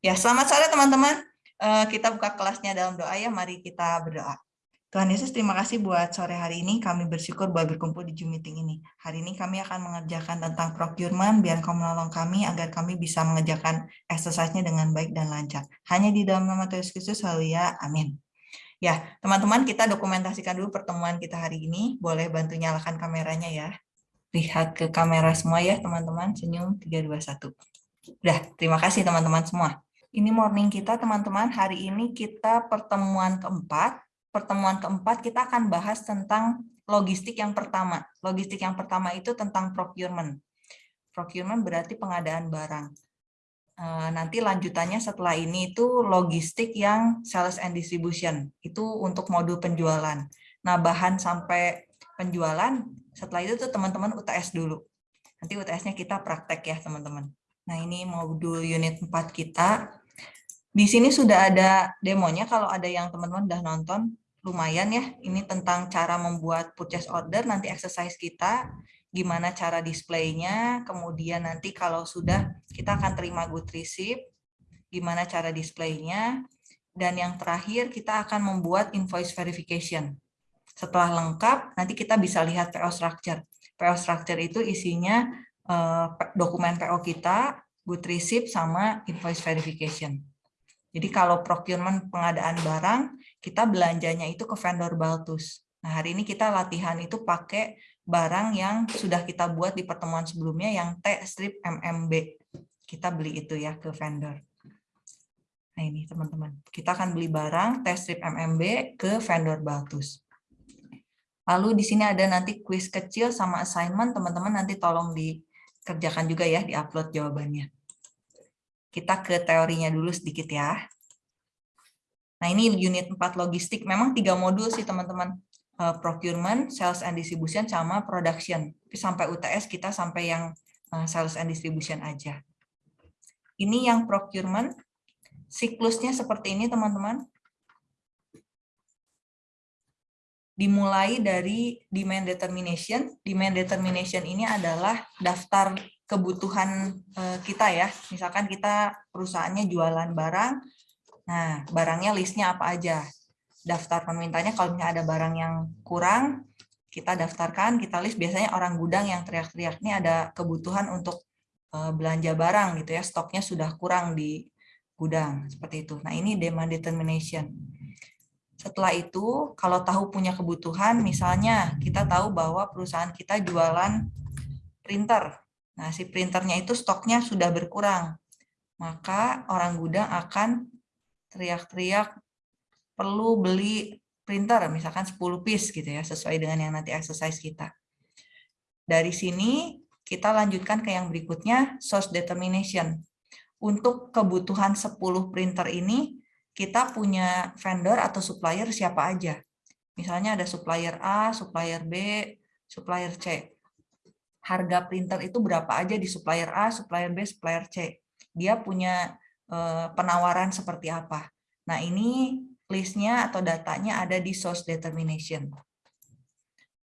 Ya, selamat sore teman-teman. Eh, kita buka kelasnya dalam doa ya. Mari kita berdoa. Tuhan Yesus, terima kasih buat sore hari ini. Kami bersyukur bahwa berkumpul di Zoom meeting ini. Hari ini kami akan mengerjakan tentang procurement, biar kau menolong kami agar kami bisa mengerjakan exercise-nya dengan baik dan lancar. Hanya di dalam nama Tuhan Yesus Kristus, haleluya, amin. Ya, teman-teman, kita dokumentasikan dulu pertemuan kita hari ini. Boleh bantu nyalakan kameranya ya. Lihat ke kamera semua ya, teman-teman. Senyum, 3, 2, 1. Udah, terima kasih teman-teman semua. Ini morning kita teman-teman. Hari ini kita pertemuan keempat. Pertemuan keempat kita akan bahas tentang logistik yang pertama. Logistik yang pertama itu tentang procurement. Procurement berarti pengadaan barang. Eh, nanti lanjutannya setelah ini itu logistik yang sales and distribution. Itu untuk modul penjualan. Nah, bahan sampai penjualan, setelah itu tuh teman-teman UTS dulu. Nanti UTS-nya kita praktek ya, teman-teman. Nah, ini modul unit 4 kita. Di sini sudah ada demonya, kalau ada yang teman-teman udah nonton, lumayan ya. Ini tentang cara membuat purchase order, nanti exercise kita, gimana cara displaynya, kemudian nanti kalau sudah kita akan terima good receipt, gimana cara displaynya, dan yang terakhir kita akan membuat invoice verification. Setelah lengkap, nanti kita bisa lihat PO structure. PO structure itu isinya eh, dokumen PO kita, good receipt, sama invoice verification. Jadi kalau procurement pengadaan barang, kita belanjanya itu ke vendor Baltus. Nah, hari ini kita latihan itu pakai barang yang sudah kita buat di pertemuan sebelumnya yang T-strip MMB. Kita beli itu ya ke vendor. Nah ini teman-teman, kita akan beli barang T-strip MMB ke vendor Baltus. Lalu di sini ada nanti quiz kecil sama assignment, teman-teman nanti tolong dikerjakan juga ya, di-upload jawabannya. Kita ke teorinya dulu sedikit ya. Nah, ini unit 4 logistik. Memang tiga modul sih, teman-teman. Eh, procurement, sales and distribution, sama production. Tapi sampai UTS kita sampai yang eh, sales and distribution aja. Ini yang procurement. Siklusnya seperti ini, teman-teman. Dimulai dari demand determination. Demand determination ini adalah daftar kebutuhan eh, kita ya. Misalkan kita perusahaannya jualan barang, nah barangnya listnya apa aja. Daftar permintaannya kalau misalnya ada barang yang kurang, kita daftarkan, kita list. Biasanya orang gudang yang teriak-teriak ini ada kebutuhan untuk eh, belanja barang gitu ya, stoknya sudah kurang di gudang seperti itu. Nah ini demand determination. Setelah itu, kalau tahu punya kebutuhan, misalnya kita tahu bahwa perusahaan kita jualan printer, Nah, si printernya itu stoknya sudah berkurang. Maka orang gudang akan teriak-teriak perlu beli printer, misalkan 10 piece gitu ya, sesuai dengan yang nanti exercise kita. Dari sini kita lanjutkan ke yang berikutnya, source determination. Untuk kebutuhan 10 printer ini, kita punya vendor atau supplier siapa aja. Misalnya ada supplier A, supplier B, supplier C harga printer itu berapa aja di supplier A, supplier B, supplier C. Dia punya eh, penawaran seperti apa. Nah ini listnya atau datanya ada di source determination.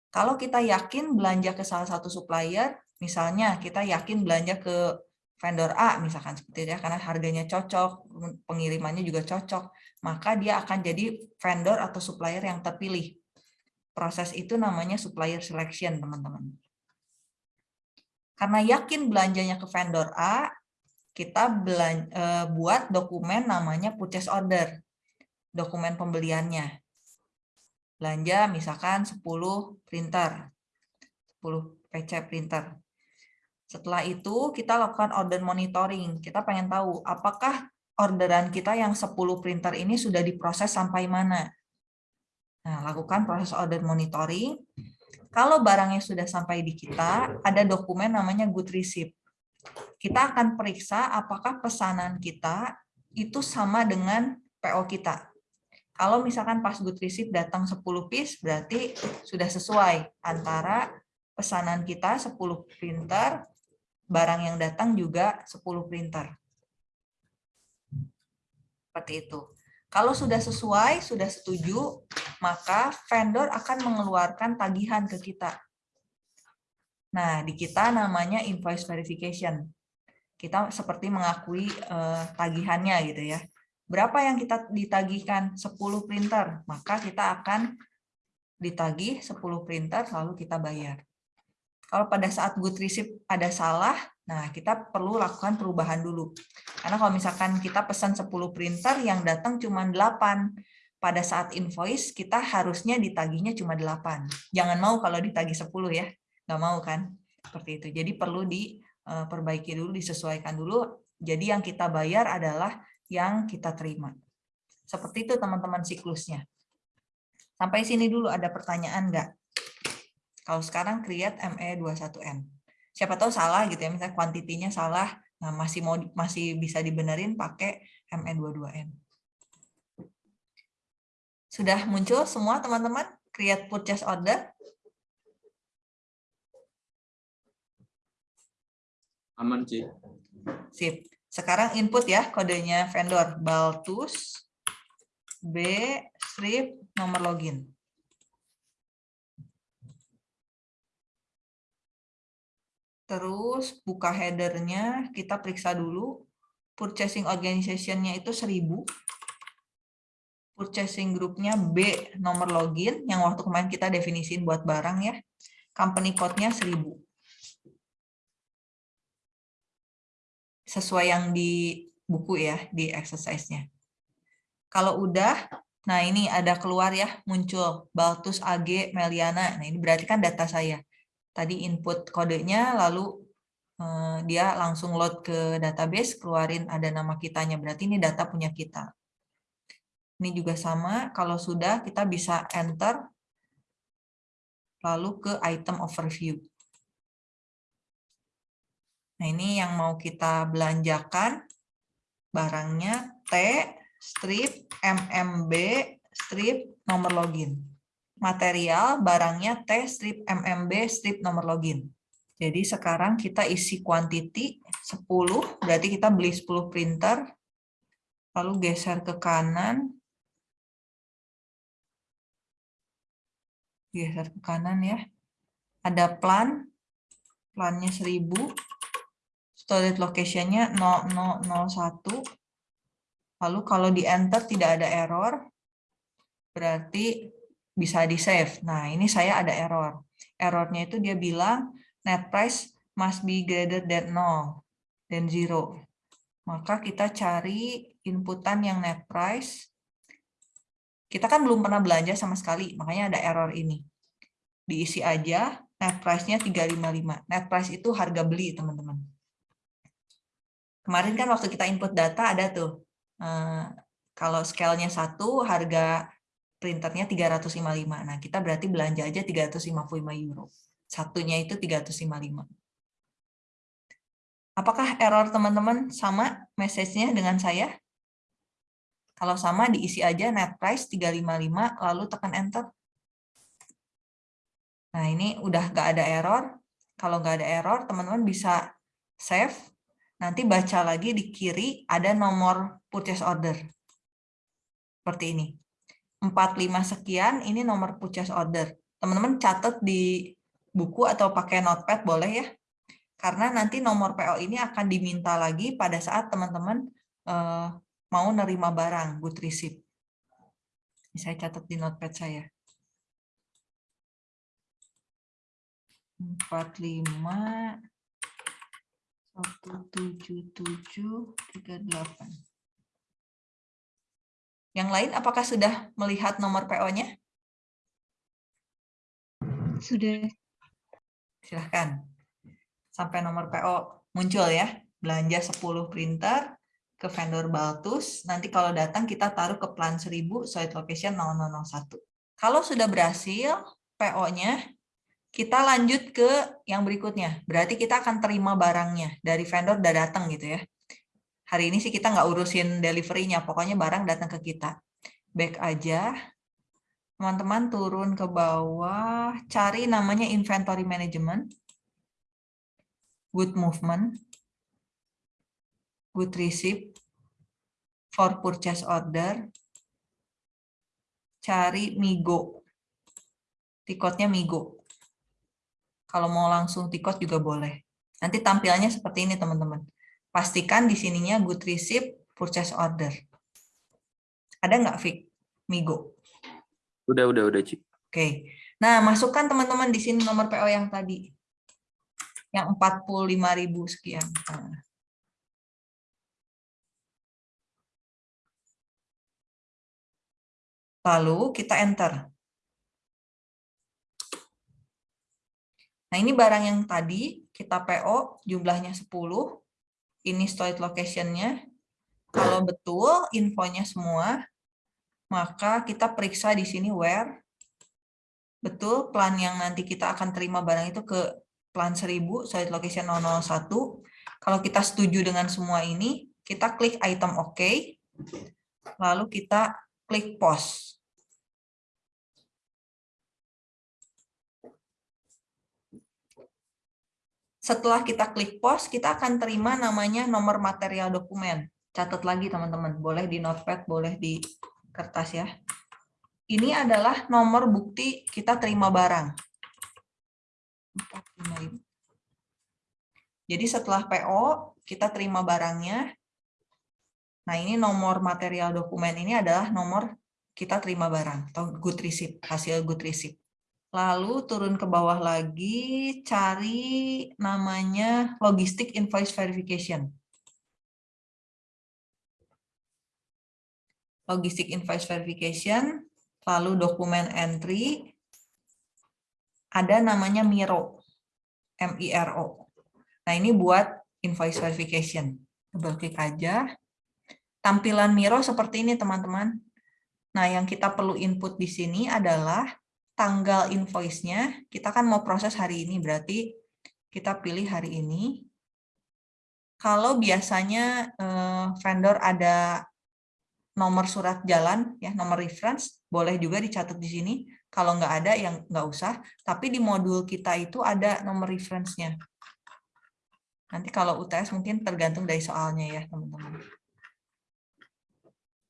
Kalau kita yakin belanja ke salah satu supplier, misalnya kita yakin belanja ke vendor A, misalkan seperti itu ya, karena harganya cocok, pengirimannya juga cocok, maka dia akan jadi vendor atau supplier yang terpilih. Proses itu namanya supplier selection, teman-teman. Karena yakin belanjanya ke vendor A, kita belanja, eh, buat dokumen namanya purchase order, dokumen pembeliannya. Belanja misalkan 10 printer, 10 PC printer. Setelah itu kita lakukan order monitoring. Kita pengen tahu apakah orderan kita yang 10 printer ini sudah diproses sampai mana. Nah, lakukan proses order monitoring. Kalau barangnya sudah sampai di kita, ada dokumen namanya good receipt. Kita akan periksa apakah pesanan kita itu sama dengan PO kita. Kalau misalkan pas good receipt datang 10 piece, berarti sudah sesuai antara pesanan kita 10 printer, barang yang datang juga 10 printer. Seperti itu. Kalau sudah sesuai, sudah setuju, maka vendor akan mengeluarkan tagihan ke kita. Nah, di kita namanya invoice verification. kita seperti mengakui uh, tagihannya gitu ya. Berapa yang kita ditagihkan? 10 printer. Maka kita akan ditagih 10 printer lalu kita bayar. Kalau pada saat good receipt ada salah, nah kita perlu lakukan perubahan dulu. Karena kalau misalkan kita pesan 10 printer yang datang cuma 8, pada saat invoice kita harusnya ditagihnya cuma 8. Jangan mau kalau ditagih 10 ya. Nggak mau kan? Seperti itu. Jadi perlu diperbaiki dulu, disesuaikan dulu. Jadi yang kita bayar adalah yang kita terima. Seperti itu teman-teman siklusnya. Sampai sini dulu ada pertanyaan nggak? Kalau sekarang create ME21N. Siapa tahu salah gitu ya, misalnya kuantitinya salah, nah masih mau masih bisa dibenerin pakai ME22N. Sudah muncul semua teman-teman create purchase order? Aman, Ci. Sip. Sekarang input ya kodenya vendor Baltus B strip nomor login. Terus buka headernya, kita periksa dulu. Purchasing organization-nya itu 1000. Purchasing group-nya B nomor login, yang waktu kemarin kita definisiin buat barang ya. Company code-nya 1000. Sesuai yang di buku ya, di exercise-nya. Kalau udah, nah ini ada keluar ya, muncul Baltus AG Meliana. Nah ini berarti kan data saya tadi input kodenya, lalu eh, dia langsung load ke database, keluarin ada nama kitanya, berarti ini data punya kita. Ini juga sama, kalau sudah kita bisa enter, lalu ke item overview. Nah ini yang mau kita belanjakan, barangnya T, strip, MMB, strip, nomor login material barangnya T strip MMB strip nomor login. Jadi sekarang kita isi quantity 10, berarti kita beli 10 printer, lalu geser ke kanan, geser ke kanan ya. Ada plan, plannya 1000, storage location-nya 0001, lalu kalau di enter tidak ada error, berarti bisa di-save. Nah, ini saya ada error. Errornya itu dia bilang net price must be greater than 0, dan 0. Maka kita cari inputan yang net price. Kita kan belum pernah belanja sama sekali, makanya ada error ini. Diisi aja, net price-nya 355. Net price itu harga beli, teman-teman. Kemarin kan waktu kita input data ada tuh, eh, kalau scale-nya satu, harga printernya 355. Nah, kita berarti belanja aja 355 euro. Satunya itu 355. Apakah error teman-teman sama message-nya dengan saya? Kalau sama diisi aja net price 355 lalu tekan enter. Nah, ini udah nggak ada error. Kalau nggak ada error, teman-teman bisa save. Nanti baca lagi di kiri ada nomor purchase order. Seperti ini. 45 sekian, ini nomor purchase order. Teman-teman catat di buku atau pakai notepad boleh ya. Karena nanti nomor PO ini akan diminta lagi pada saat teman-teman uh, mau nerima barang, good receipt. Saya catat di notepad saya. 45 177 38 yang lain apakah sudah melihat nomor PO-nya? Sudah. Silahkan. Sampai nomor PO muncul ya. Belanja 10 printer ke vendor Baltus. Nanti kalau datang kita taruh ke plan 1000 site location 0001. Kalau sudah berhasil PO-nya, kita lanjut ke yang berikutnya. Berarti kita akan terima barangnya dari vendor udah datang gitu ya hari ini sih kita nggak urusin delivery-nya, pokoknya barang datang ke kita. Back aja. Teman-teman turun ke bawah, cari namanya inventory management, good movement, good receipt, for purchase order, cari Migo. Tikotnya Migo. Kalau mau langsung tikot juga boleh. Nanti tampilnya seperti ini, teman-teman Pastikan di sininya good receipt purchase order. Ada nggak, Fik? Migo? Udah, udah, udah, Cik. Oke. Nah, masukkan teman-teman di sini nomor PO yang tadi. Yang 45.000 sekian. Nah. Lalu kita enter. Nah, ini barang yang tadi kita PO jumlahnya 10. Ini storage location-nya. Kalau betul infonya semua, maka kita periksa di sini where. Betul plan yang nanti kita akan terima barang itu ke plan 1000, storage location 001. Kalau kita setuju dengan semua ini, kita klik item OK. Lalu kita klik post. Setelah kita klik post, kita akan terima namanya nomor material dokumen. Catat lagi teman-teman, boleh di notepad, boleh di kertas ya. Ini adalah nomor bukti kita terima barang. Jadi setelah PO, kita terima barangnya. Nah ini nomor material dokumen ini adalah nomor kita terima barang, atau good receipt, hasil good receipt. Lalu turun ke bawah lagi, cari namanya Logistic Invoice Verification. Logistic Invoice Verification, lalu dokumen entry, ada namanya Miro, M-I-R-O. Nah ini buat invoice verification. Double klik aja. Tampilan Miro seperti ini teman-teman. Nah yang kita perlu input di sini adalah tanggal invoice-nya, kita kan mau proses hari ini, berarti kita pilih hari ini. Kalau biasanya eh, vendor ada nomor surat jalan, ya nomor reference, boleh juga dicatat di sini. Kalau nggak ada, yang nggak usah. Tapi di modul kita itu ada nomor reference-nya. Nanti kalau UTS mungkin tergantung dari soalnya ya, teman-teman.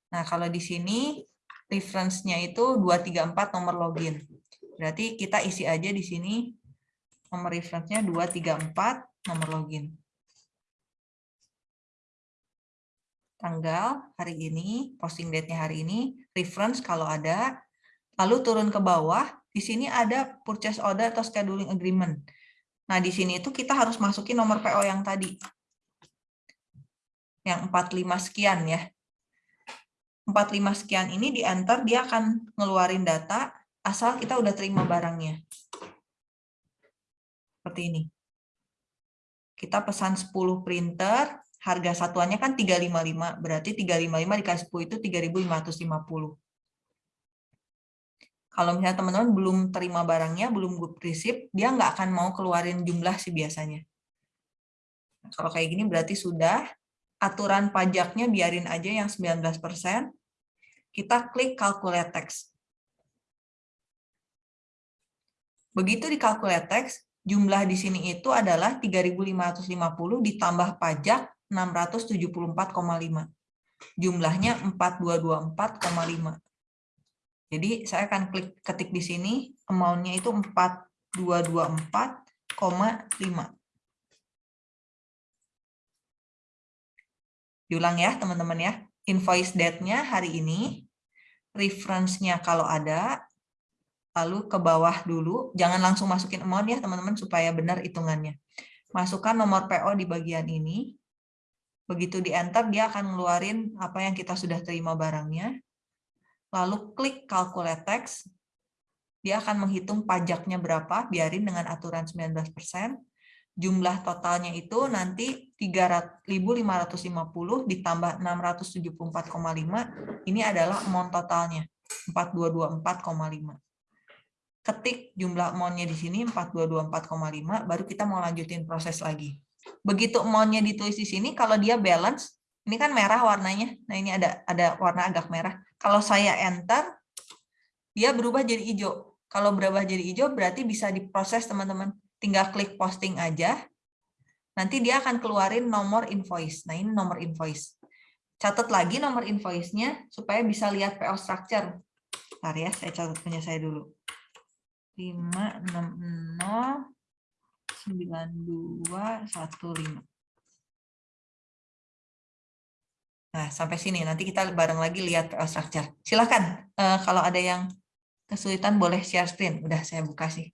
Nah, kalau di sini reference-nya itu 234 nomor login. Berarti kita isi aja di sini nomor reference-nya 234 nomor login. Tanggal hari ini, posting date-nya hari ini, reference kalau ada, lalu turun ke bawah, di sini ada purchase order atau scheduling agreement. Nah, di sini itu kita harus masukin nomor PO yang tadi. Yang 45 sekian ya. 45 sekian ini di enter dia akan ngeluarin data asal kita udah terima barangnya. Seperti ini. Kita pesan 10 printer, harga satuannya kan 355, berarti 355 dikasih 10 itu 3.550. Kalau misalnya teman-teman belum terima barangnya, belum good receipt, dia nggak akan mau keluarin jumlah sih biasanya. Nah, kalau kayak gini berarti sudah, aturan pajaknya biarin aja yang 19%, kita klik calculate text. Begitu di calculate text, jumlah di sini itu adalah 3.550 ditambah pajak 674,5. Jumlahnya 4224,5. Jadi saya akan klik ketik di sini, amount-nya itu 4224,5. Diulang ya teman-teman ya. Invoice date-nya hari ini, reference-nya kalau ada, lalu ke bawah dulu, jangan langsung masukin amount ya teman-teman supaya benar hitungannya. Masukkan nomor PO di bagian ini, begitu di enter dia akan ngeluarin apa yang kita sudah terima barangnya, lalu klik calculate text, dia akan menghitung pajaknya berapa, biarin dengan aturan 19%, jumlah totalnya itu nanti 3.550 ditambah 674,5, ini adalah amount totalnya, 4224,5. Ketik jumlah amount-nya di sini, 4224,5, baru kita mau lanjutin proses lagi. Begitu amount-nya ditulis di sini, kalau dia balance, ini kan merah warnanya, nah ini ada ada warna agak merah. Kalau saya enter, dia berubah jadi hijau. Kalau berubah jadi hijau, berarti bisa diproses teman-teman tinggal klik posting aja, nanti dia akan keluarin nomor invoice. Nah, ini nomor invoice. Catat lagi nomor invoice-nya supaya bisa lihat PO structure. Bentar ya, saya catat punya saya dulu. 560 9215. Nah, sampai sini. Nanti kita bareng lagi lihat PO structure. Silahkan, uh, eh, kalau ada yang kesulitan boleh share screen. Udah saya buka sih.